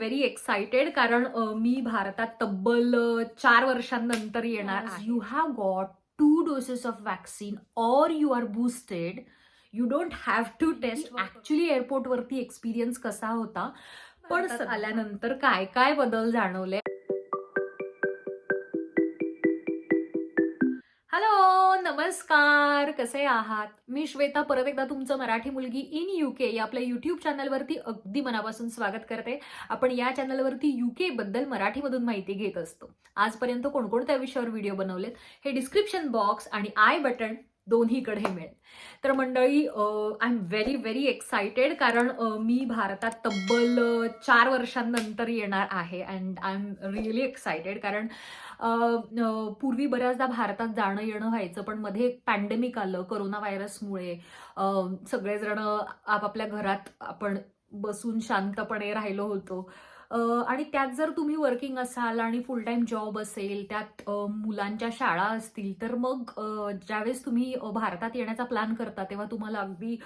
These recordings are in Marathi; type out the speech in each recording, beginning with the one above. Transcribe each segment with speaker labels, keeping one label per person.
Speaker 1: व्हेरी एक्साइटेड कारण मी भारतात तब्बल चार वर्षांनंतर येणार. You have got two doses of vaccine or you are boosted you don't have to test. Actually एअरपोर्टवरती एक्सपिरियन्स कसा होता पण आल्यानंतर काय काय बदल जाणवले नमस्कार कसे आहात? मी श्वेता परत एकदा तुमचं मराठी मुलगी इन युके या आपल्या युट्यूब चॅनलवरती अगदी मनापासून स्वागत करते. आपण या चॅनलवरती युके बद्दल मराठीमधून माहिती घेत असतो. आजपर्यंत कोणकोणत्या विषयावर व्हिडिओ बनवलेत? हे डिस्क्रिप्शन बॉक्स आणि आय बटन दोन्हीकडे मिळेल. तर मंडळी I am very very excited कारण मी भारतात तब्बल चार वर्षांनंतर येणार आहे. And I am really excited कारण पूर्वी बऱ्याचदा भारतात जाणं येणं व्हायचं पण मध्ये एक पॅन्डेमिक आलं कोरोना व्हायरसमुळे सगळेजण आपापल्या घरात आपण बसून शांतपणे राहिलो होतो. आणि त्यात जर तुम्ही वर्किंग असाल आणि फुल टाईम जॉब असेल त्यात मुलांच्या शाळा असतील तर मग ज्यावेळेस तुम्ही भारतात येण्याचा प्लॅन करता तेव्हा तुम्हाला अगदी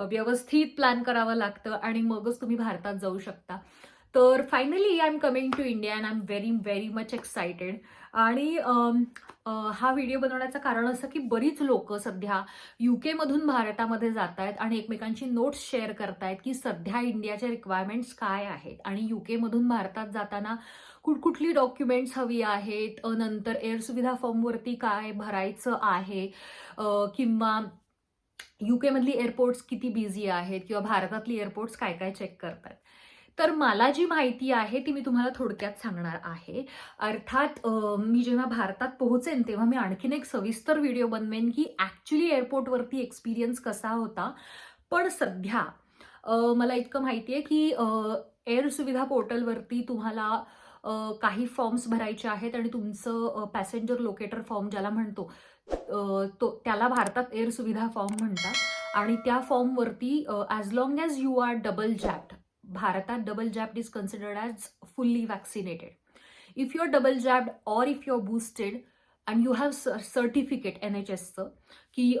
Speaker 1: व्यवस्थित प्लॅन करावं लागतं आणि मगच तुम्ही भारतात जाऊ शकता. तर finally I am coming to India and I am very very much excited आणि हा व्हिडिओ बनवण्याचं कारण असं की बरीच लोक सध्या युकेमधून भारतामध्ये जात आहेत आणि एकमेकांची नोट्स शेअर करतायत की सध्या इंडियाच्या रिक्वायरमेंट्स काय आहेत. आणि युकेमधून भारतात जाताना कुठकुठली डॉक्युमेंट्स हवी आहेत? नंतर एअर सुविधा फॉर्मवरती काय भरायचं आहे? किंवा किंवा युकेमधली एअरपोर्ट्स किती बिझी आहेत? किंवा भारतातली एअरपोर्ट्स काय काय चेक करतात तर मला जी माहिती आहे ती मी तुम्हाला थोडक्यात सांगणार आहे. अर्थात मी जेव्हा भारतात पोहोचेन तेव्हा मी आणखीन एक सविस्तर व्हिडिओ बनवेन की ॲक्च्युली एअरपोर्टवरती एक्सपिरियन्स कसा होता. पण सध्या मला इतकं माहिती आहे की एअर सुविधा पोर्टलवरती तुम्हाला काही फॉर्म्स भरायचे आहेत आणि तुमचं पॅसेंजर लोकेटर फॉर्म ज्याला म्हणतो तो त्याला भारतात एअर सुविधा फॉर्म म्हणतात. आणि त्या फॉर्मवरती as long as you are double jabbed भारतात double jab is considered as fully vaccinated if you are double jabbed or if you are boosted and you have certificate N H एसचं की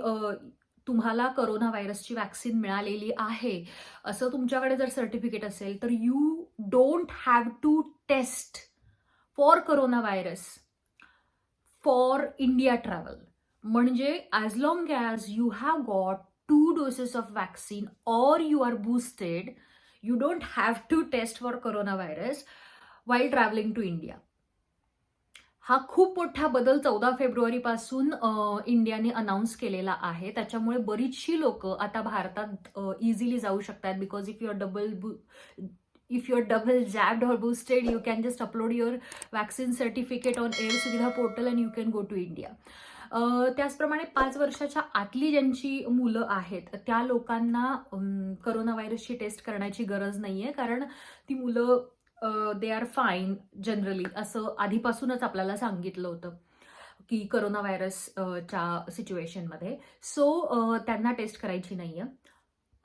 Speaker 1: तुम्हाला करोना व्हायरसची वॅक्सिन मिळालेली आहे असं तुमच्याकडे जर सर्टिफिकेट असेल तर you don't have to test for corona virus for India travel म्हणजे as long as you have got two doses of vaccine or you are boosted you don't have to test for corona virus while travelling to India हा खूप मोठा बदल चौदा फेब्रुवारीपासून इंडियाने अनाऊन्स केलेला आहे. त्याच्यामुळे बरीचशी लोक आता भारतात इझिली जाऊ शकतात because if your double if your double jabbed or boosted you can just upload your vaccine certificate on air Suvidha portal and you can go to India त्याचप्रमाणे पाच वर्षाच्या आतली ज्यांची मुलं आहेत त्या लोकांना करोना व्हायरसची टेस्ट करण्याची गरज नाही आहे कारण ती मुलं दे आर फाईन जनरली असं आधीपासूनच आपल्याला सांगितलं होतं की करोना व्हायरस च्या सिच्युएशनमध्ये सो त्यांना टेस्ट करायची नाही आहे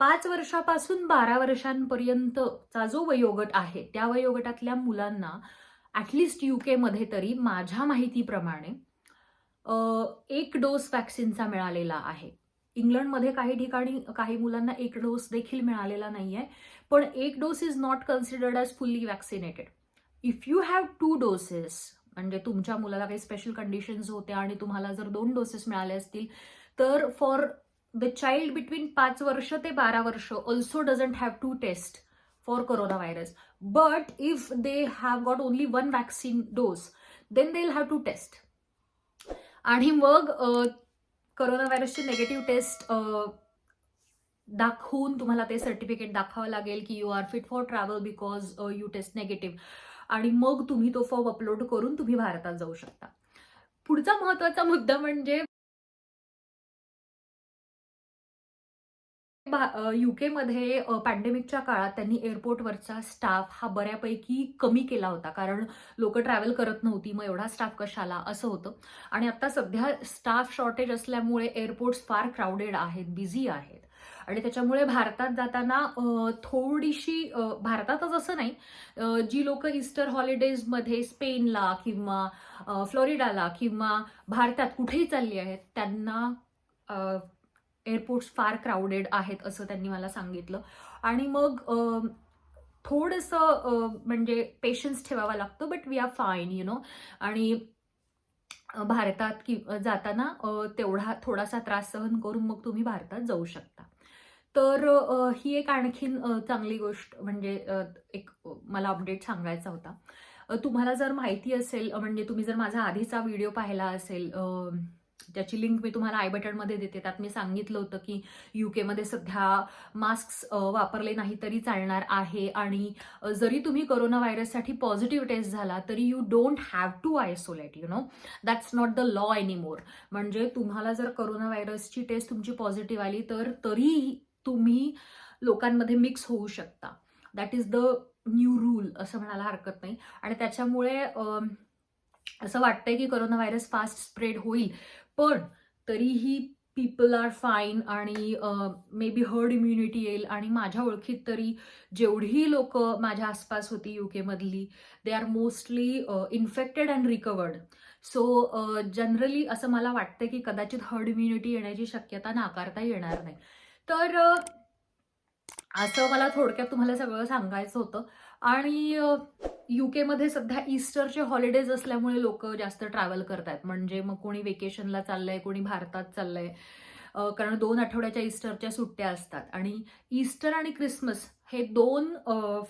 Speaker 1: पाच वर्षापासून बारा वर्षांपर्यंतचा जो वयोगट आहे त्या वयोगटातल्या मुलांना ॲटलिस्ट युकेमध्ये तरी माझ्या माहितीप्रमाणे एक डोस वॅक्सिनचा मिळालेला आहे. इंग्लंडमध्ये काही ठिकाणी काही मुलांना एक डोस देखील मिळालेला नाही आहे पण एक dose is not considered as fully vaccinated if you have two doses म्हणजे तुमच्या मुलाला काही स्पेशल कंडिशन्स होत्या आणि तुम्हाला जर दोन डोसेस मिळाले असतील तर फॉर द चाइल्ड बिटवीन पाच वर्ष ते बारा वर्ष also doesn't have to test for corona virus but if they have got only one vaccine dose then they will have to test आणि मग करोना व्हायरसची नेगेटिव्ह टेस्ट दाखवून तुम्हाला ते सर्टिफिकेट दाखवावं लागेल की you are fit for travel because you test negative आणि मग तुम्ही तो फॉर्म अपलोड करून तुम्ही भारतात जाऊ शकता. पुढचा महत्त्वाचा मुद्दा म्हणजे युकेमध्ये पॅन्डेमिकच्या काळात त्यांनी एअरपोर्टवरचा स्टाफ हा बऱ्यापैकी कमी केला होता. कारण लोक ट्रॅव्हल करत नव्हती मग एवढा स्टाफ कशाला? असं होतं. आणि आता सध्या स्टाफ शॉर्टेज असल्यामुळे एअरपोर्ट्स फार क्राऊडेड आहेत बिझी आहेत. आणि त्याच्यामुळे भारतात जाताना थोडीशी भारतातच असं नाही जी लोक इस्टर हॉलिडेजमध्ये स्पेनला किंवा फ्लोरिडाला किंवा भारतात कुठेही चालली आहेत त्यांना एअरपोर्ट्स फार क्राऊडेड आहेत असं त्यांनी मला सांगितलं. आणि मग थोडंसं म्हणजे पेशन्स ठेवावा लागतो but we are fine you know आणि भारतात कि जाताना तेवढा थोडासा त्रास सहन करून मग तुम्ही भारतात जाऊ शकता. तर ही एक आणखीन चांगली गोष्ट म्हणजे एक मला अपडेट सांगायचा होता. तुम्हाला जर माहिती असेल म्हणजे तुम्ही जर माझा आधीचा व्हिडिओ पाहिला असेल त्याची लिंक मी तुम्हाला आय बटनमध्ये देते. त्यात मी सांगितलं होतं की यू केमध्ये सध्या मास्क वापरले नाही तरी चालणार आहे. आणि जरी तुम्ही कोरोना व्हायरससाठी पॉझिटिव्ह टेस्ट झाला तरी you don't have to isolate you know that's not the law anymore म्हणजे तुम्हाला जर कोरोना व्हायरसची टेस्ट तुमची पॉझिटिव्ह आली तर तरी तुम्ही लोकांमध्ये मिक्स होऊ शकता. That is the new rule असं म्हणायला हरकत नाही. आणि त्याच्यामुळे असं वाटतंय की कोरोना व्हायरस फास्ट स्प्रेड होईल. पण तरीही पीपल आर फाईन आणि मे बी हर्ड इम्युनिटी येईल आणि माझ्या ओळखीत तरी जेवढी लोक माझ्या आसपास होती यू केमधली they are mostly infected and recovered so generally असं मला वाटतं की कदाचित हर्ड इम्युनिटी येण्याची शक्यता नाकारता येणार नाही. तर असं मला थोडक्यात तुम्हाला सगळं सांगायचं होतं. आणि यूकेमध्ये सध्या ईस्टरचे हॉलिडेज असल्यामुळे लोक जास्त ट्रॅव्हल करतात म्हणजे मग कोणी वेकेशनला चाललंय कोणी भारतात चाललंय. कारण दोन आठवड्याच्या ईस्टरच्या सुट्ट्या असतात. आणि ईस्टर आणि क्रिसमस हे दोन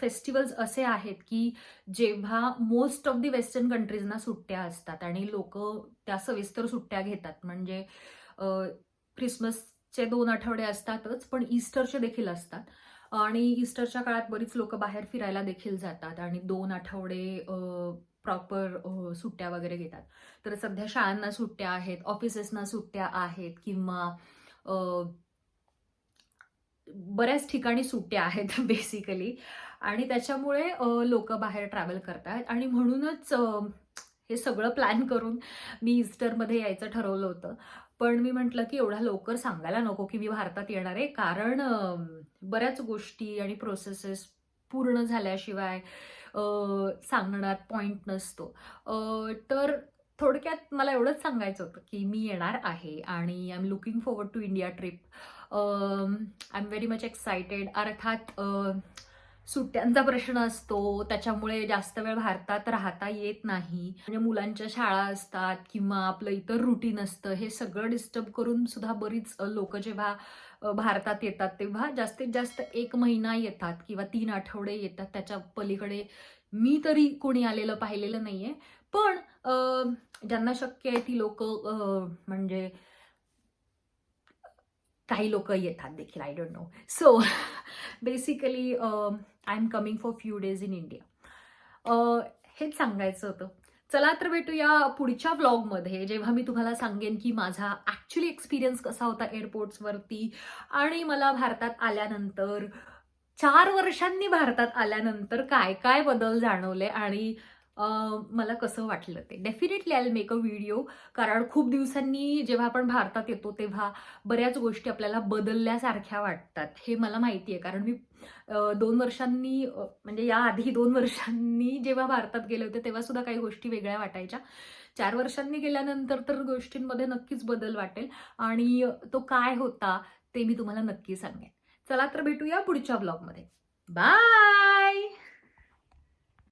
Speaker 1: फेस्टिवल्स असे आहेत की जेव्हा मोस्ट ऑफ दी वेस्टर्न कंट्रीजना सुट्ट्या असतात आणि लोक त्या सविस्तर सुट्ट्या घेतात. म्हणजे क्रिसमसचे दोन आठवडे असतातच पण ईस्टरचे देखील असतात. आणि ईस्टरच्या काळात बरीच लोक बाहेर फिरायला देखील जातात आणि दोन आठवडे प्रॉपर सुट्ट्या वगैरे घेतात. तर सध्या शाळांना सुट्ट्या आहेत ऑफिसेसना सुट्ट्या आहेत किंवा बऱ्याच ठिकाणी सुट्ट्या आहेत बेसिकली. आणि त्याच्यामुळे लोक बाहेर ट्रॅव्हल करतात आणि म्हणूनच हे सगळं प्लॅन करून मी ईस्टरमध्ये यायचं ठरवलं होतं. पण मी म्हटलं की एवढा लवकर सांगायला नको की मी भारतात येणार आहे. कारण बऱ्याच गोष्टी आणि प्रोसेसेस पूर्ण झाल्याशिवाय सांगण्यात पॉईंट नसतो. तर थोडक्यात मला एवढंच सांगायचं होतं की मी येणार आहे आणि I am looking forward to India trip I am very much excited अर्थात सुट्ट्यांचा प्रश्न असतो त्याच्यामुळे जास्त वेळ भारतात राहता येत नाही. म्हणजे मुलांच्या शाळा असतात किंवा आपलं इतर रुटीन असतं हे सगळं डिस्टर्ब करून सुद्धा बरीच लोक जेव्हा भारतात येतात तेव्हा जास्तीत जास्त एक महिना येतात किंवा तीन आठवडे येतात. त्याच्या पलीकडे मी तरी कोणी आलेलं पाहिलेलं नाहीये. पण ज्यांना शक्य आहे ती लोक म्हणजे काही लोक येतात देखील I don't know so basically I am coming for few days in India हेच सांगायचं होतं. चला तर भेटूया पुढच्या व्लॉगमध्ये जेव्हा मी तुम्हाला सांगेन की माझा ॲक्च्युली एक्सपिरियन्स कसा होता एअरपोर्ट्सवरती आणि मला भारतात आल्यानंतर चार वर्षांनी भारतात आल्यानंतर काय काय बदल जाणवले आणि मला कसं वाटलं ते. Definitely I make a video कारण खूप दिवसांनी जेव्हा आपण भारतात येतो तेव्हा बऱ्याच गोष्टी आपल्याला बदलल्यासारख्या वाटतात. हे मला माहिती आहे. कारण मी दोन वर्षांनी म्हणजे याआधी दोन वर्षांनी जेव्हा भारतात गेले होते तेव्हा सुद्धा काही गोष्टी वेगळ्या वाटायच्या. चार वर्षांनी गेल्यानंतर तर गोष्टींमध्ये नक्कीच बदल वाटेल. आणि तो काय होता ते मी तुम्हाला नक्की सांगेन. चला तर भेटूया पुढच्या ब्लॉगमध्ये बाय